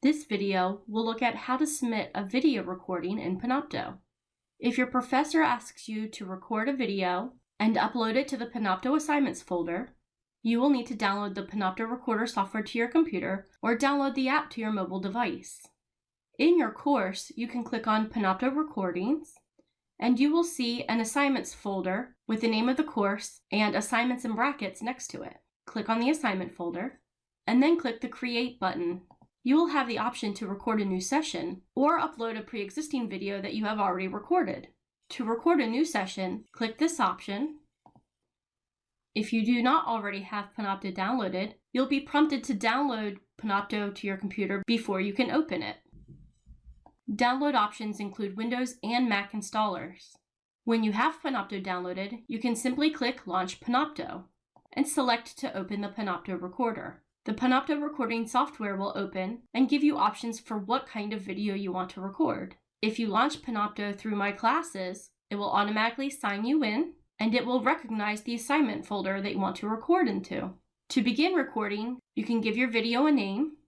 This video will look at how to submit a video recording in Panopto. If your professor asks you to record a video and upload it to the Panopto assignments folder, you will need to download the Panopto Recorder software to your computer or download the app to your mobile device. In your course, you can click on Panopto Recordings, and you will see an assignments folder with the name of the course and assignments in brackets next to it. Click on the assignment folder, and then click the Create button you will have the option to record a new session or upload a pre-existing video that you have already recorded. To record a new session, click this option. If you do not already have Panopto downloaded, you'll be prompted to download Panopto to your computer before you can open it. Download options include Windows and Mac installers. When you have Panopto downloaded, you can simply click Launch Panopto and select to open the Panopto recorder. The Panopto recording software will open and give you options for what kind of video you want to record. If you launch Panopto through My Classes, it will automatically sign you in and it will recognize the assignment folder that you want to record into. To begin recording, you can give your video a name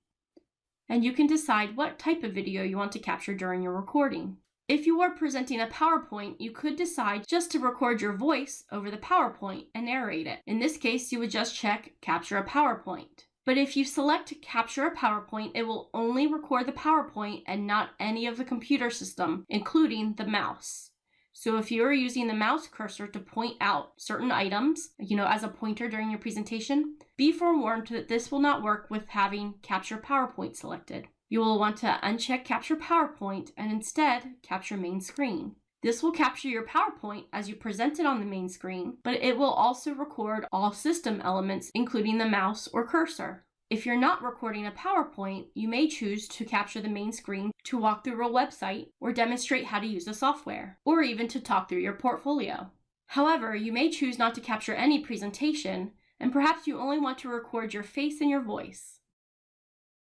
and you can decide what type of video you want to capture during your recording. If you are presenting a PowerPoint, you could decide just to record your voice over the PowerPoint and narrate it. In this case, you would just check Capture a PowerPoint. But if you select Capture a PowerPoint, it will only record the PowerPoint and not any of the computer system, including the mouse. So if you are using the mouse cursor to point out certain items, you know, as a pointer during your presentation, be forewarned that this will not work with having Capture PowerPoint selected. You will want to uncheck Capture PowerPoint and instead capture main screen. This will capture your PowerPoint as you present it on the main screen, but it will also record all system elements, including the mouse or cursor. If you're not recording a PowerPoint, you may choose to capture the main screen to walk through a website or demonstrate how to use the software, or even to talk through your portfolio. However, you may choose not to capture any presentation, and perhaps you only want to record your face and your voice.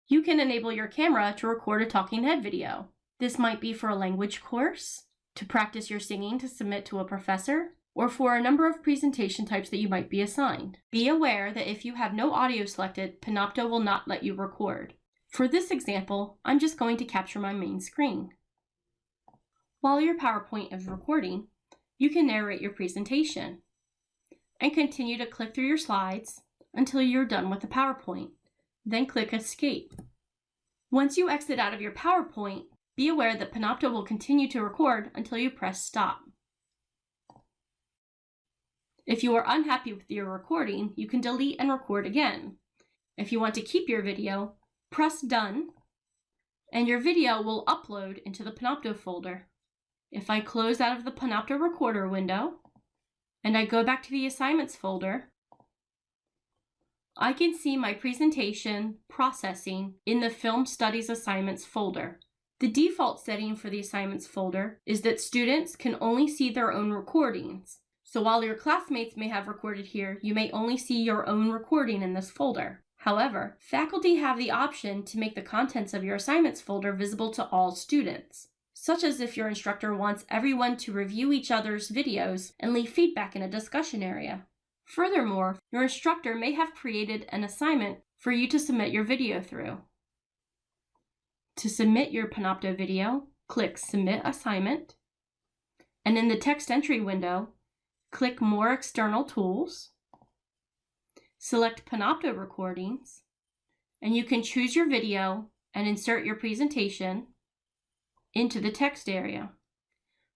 You can enable your camera to record a talking head video. This might be for a language course, to practice your singing to submit to a professor, or for a number of presentation types that you might be assigned. Be aware that if you have no audio selected, Panopto will not let you record. For this example, I'm just going to capture my main screen. While your PowerPoint is recording, you can narrate your presentation and continue to click through your slides until you're done with the PowerPoint. Then click Escape. Once you exit out of your PowerPoint, be aware that Panopto will continue to record until you press stop. If you are unhappy with your recording, you can delete and record again. If you want to keep your video, press done, and your video will upload into the Panopto folder. If I close out of the Panopto recorder window, and I go back to the assignments folder, I can see my presentation processing in the Film Studies Assignments folder. The default setting for the assignments folder is that students can only see their own recordings. So while your classmates may have recorded here, you may only see your own recording in this folder. However, faculty have the option to make the contents of your assignments folder visible to all students, such as if your instructor wants everyone to review each other's videos and leave feedback in a discussion area. Furthermore, your instructor may have created an assignment for you to submit your video through. To submit your Panopto video, click Submit Assignment, and in the text entry window, click More External Tools, select Panopto Recordings, and you can choose your video and insert your presentation into the text area.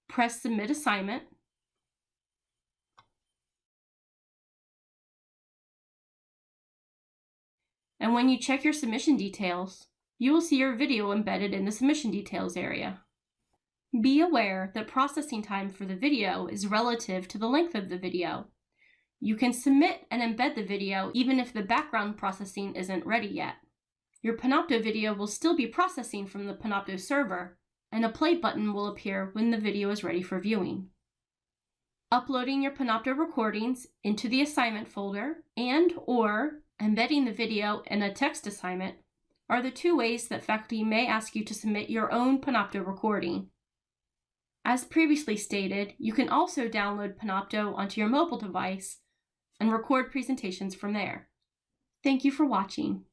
Press Submit Assignment, and when you check your submission details, you will see your video embedded in the submission details area. Be aware that processing time for the video is relative to the length of the video. You can submit and embed the video even if the background processing isn't ready yet. Your Panopto video will still be processing from the Panopto server, and a play button will appear when the video is ready for viewing. Uploading your Panopto recordings into the assignment folder and or embedding the video in a text assignment are the two ways that faculty may ask you to submit your own Panopto recording. As previously stated, you can also download Panopto onto your mobile device and record presentations from there. Thank you for watching.